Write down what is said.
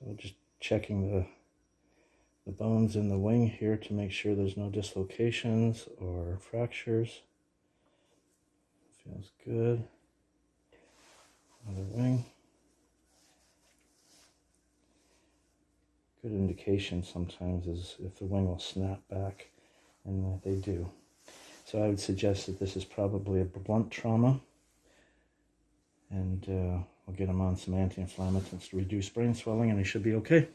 So just checking the the bones in the wing here to make sure there's no dislocations or fractures. Feels good. Other wing. Good indication sometimes is if the wing will snap back, and they do. So I would suggest that this is probably a blunt trauma, and uh, we'll get him on some anti-inflammatories to reduce brain swelling, and he should be okay.